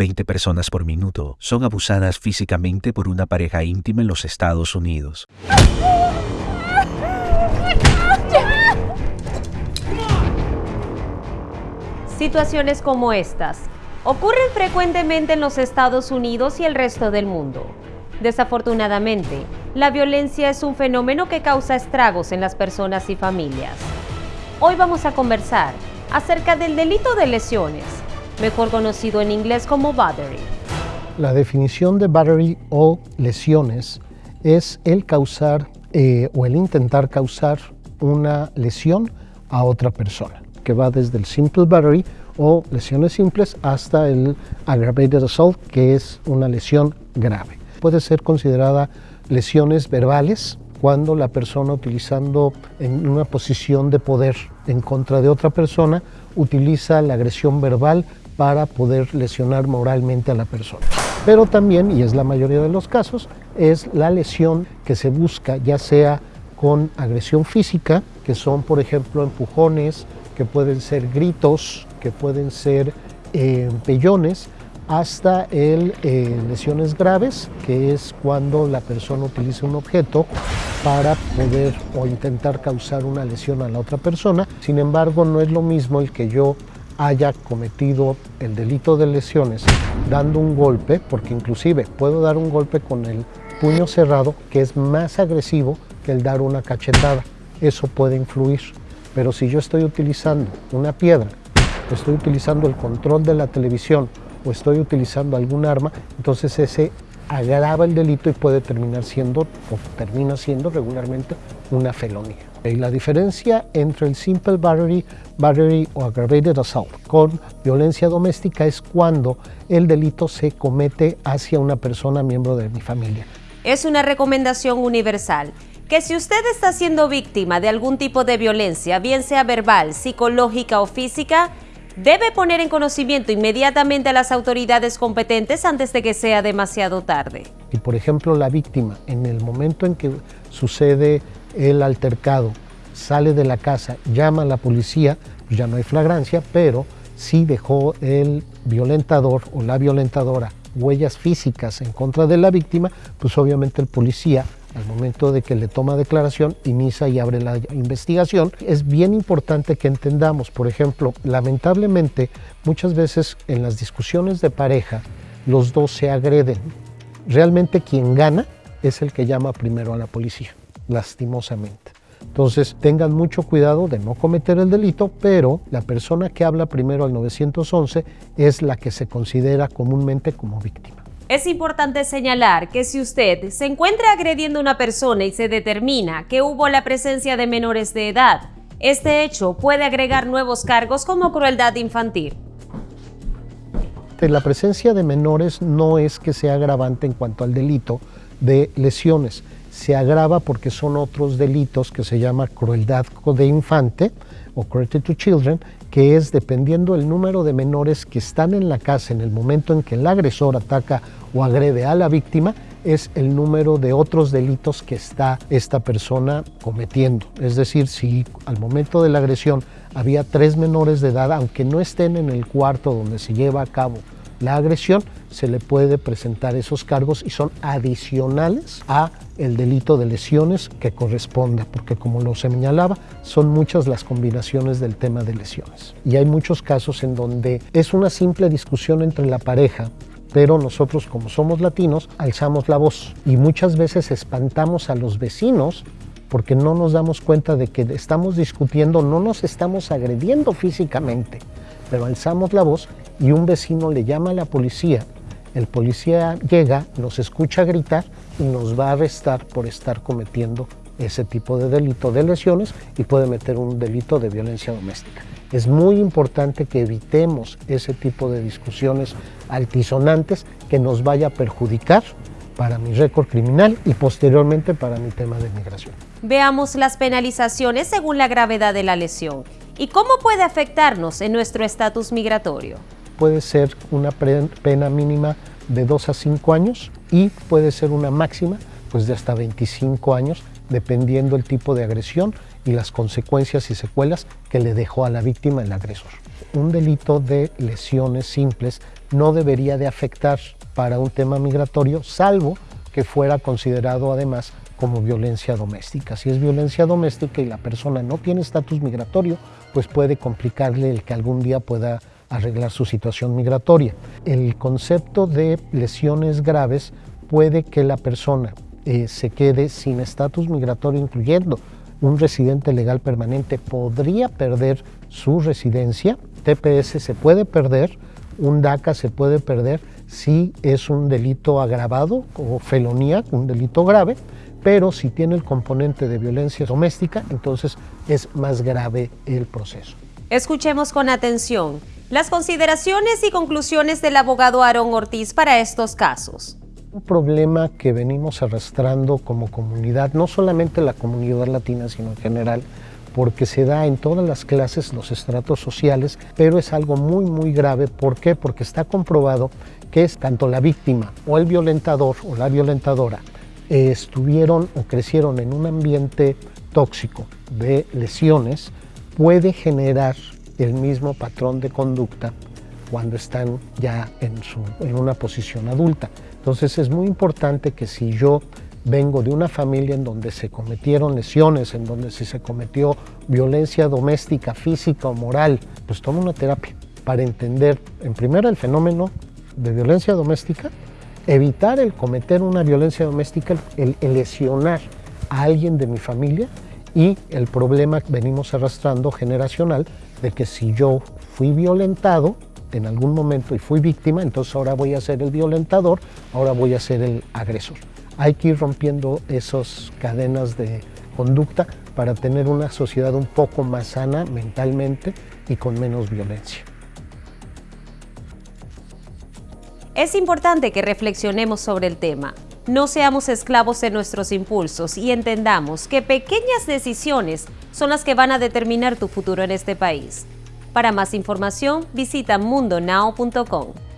20 personas por minuto son abusadas físicamente por una pareja íntima en los Estados Unidos. Situaciones como estas ocurren frecuentemente en los Estados Unidos y el resto del mundo. Desafortunadamente, la violencia es un fenómeno que causa estragos en las personas y familias. Hoy vamos a conversar acerca del delito de lesiones, mejor conocido en inglés como battery. La definición de battery o lesiones es el causar eh, o el intentar causar una lesión a otra persona, que va desde el simple battery o lesiones simples hasta el aggravated assault, que es una lesión grave. Puede ser considerada lesiones verbales cuando la persona utilizando en una posición de poder en contra de otra persona utiliza la agresión verbal para poder lesionar moralmente a la persona. Pero también, y es la mayoría de los casos, es la lesión que se busca ya sea con agresión física, que son por ejemplo empujones, que pueden ser gritos, que pueden ser eh, pellones, hasta el, eh, lesiones graves, que es cuando la persona utiliza un objeto para poder o intentar causar una lesión a la otra persona. Sin embargo, no es lo mismo el que yo haya cometido el delito de lesiones dando un golpe, porque inclusive puedo dar un golpe con el puño cerrado, que es más agresivo que el dar una cachetada. Eso puede influir. Pero si yo estoy utilizando una piedra, estoy utilizando el control de la televisión o estoy utilizando algún arma, entonces ese agrava el delito y puede terminar siendo, o termina siendo regularmente, una felonía. Y la diferencia entre el simple battery, battery o aggravated assault con violencia doméstica es cuando el delito se comete hacia una persona miembro de mi familia. Es una recomendación universal que si usted está siendo víctima de algún tipo de violencia, bien sea verbal, psicológica o física, debe poner en conocimiento inmediatamente a las autoridades competentes antes de que sea demasiado tarde. Y por ejemplo la víctima, en el momento en que sucede el altercado, sale de la casa, llama a la policía, pues ya no hay flagrancia, pero sí dejó el violentador o la violentadora huellas físicas en contra de la víctima, pues obviamente el policía al momento de que le toma declaración, inicia y abre la investigación. Es bien importante que entendamos, por ejemplo, lamentablemente muchas veces en las discusiones de pareja los dos se agreden. Realmente quien gana es el que llama primero a la policía, lastimosamente. Entonces tengan mucho cuidado de no cometer el delito, pero la persona que habla primero al 911 es la que se considera comúnmente como víctima. Es importante señalar que si usted se encuentra agrediendo a una persona y se determina que hubo la presencia de menores de edad, este hecho puede agregar nuevos cargos como crueldad infantil. La presencia de menores no es que sea agravante en cuanto al delito de lesiones, se agrava porque son otros delitos que se llama crueldad de infante o cruelty to children que es dependiendo el número de menores que están en la casa en el momento en que el agresor ataca o agrede a la víctima, es el número de otros delitos que está esta persona cometiendo. Es decir, si al momento de la agresión había tres menores de edad, aunque no estén en el cuarto donde se lleva a cabo la agresión, se le puede presentar esos cargos y son adicionales a el delito de lesiones que corresponde, porque como lo señalaba, son muchas las combinaciones del tema de lesiones. Y hay muchos casos en donde es una simple discusión entre la pareja, pero nosotros como somos latinos alzamos la voz y muchas veces espantamos a los vecinos porque no nos damos cuenta de que estamos discutiendo, no nos estamos agrediendo físicamente, pero alzamos la voz y un vecino le llama a la policía. El policía llega, nos escucha gritar y nos va a arrestar por estar cometiendo ese tipo de delito de lesiones y puede meter un delito de violencia doméstica. Es muy importante que evitemos ese tipo de discusiones altisonantes que nos vaya a perjudicar para mi récord criminal y posteriormente para mi tema de migración. Veamos las penalizaciones según la gravedad de la lesión y cómo puede afectarnos en nuestro estatus migratorio puede ser una pena mínima de 2 a 5 años y puede ser una máxima pues de hasta 25 años, dependiendo el tipo de agresión y las consecuencias y secuelas que le dejó a la víctima el agresor. Un delito de lesiones simples no debería de afectar para un tema migratorio, salvo que fuera considerado además como violencia doméstica. Si es violencia doméstica y la persona no tiene estatus migratorio, pues puede complicarle el que algún día pueda arreglar su situación migratoria. El concepto de lesiones graves puede que la persona eh, se quede sin estatus migratorio, incluyendo un residente legal permanente, podría perder su residencia. TPS se puede perder, un DACA se puede perder si es un delito agravado o felonía, un delito grave, pero si tiene el componente de violencia doméstica, entonces es más grave el proceso. Escuchemos con atención las consideraciones y conclusiones del abogado Aarón Ortiz para estos casos. Un problema que venimos arrastrando como comunidad, no solamente la comunidad latina, sino en general, porque se da en todas las clases, los estratos sociales, pero es algo muy, muy grave. ¿Por qué? Porque está comprobado que es tanto la víctima o el violentador o la violentadora eh, estuvieron o crecieron en un ambiente tóxico de lesiones, puede generar el mismo patrón de conducta cuando están ya en, su, en una posición adulta. Entonces es muy importante que si yo vengo de una familia en donde se cometieron lesiones, en donde se cometió violencia doméstica, física o moral, pues tomo una terapia para entender, en primera, el fenómeno de violencia doméstica, evitar el cometer una violencia doméstica, el, el lesionar a alguien de mi familia y el problema que venimos arrastrando generacional de que si yo fui violentado en algún momento y fui víctima, entonces ahora voy a ser el violentador, ahora voy a ser el agresor. Hay que ir rompiendo esas cadenas de conducta para tener una sociedad un poco más sana mentalmente y con menos violencia. Es importante que reflexionemos sobre el tema. No seamos esclavos de nuestros impulsos y entendamos que pequeñas decisiones son las que van a determinar tu futuro en este país. Para más información, visita mundonow.com.